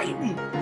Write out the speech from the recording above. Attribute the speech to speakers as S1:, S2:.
S1: Biden.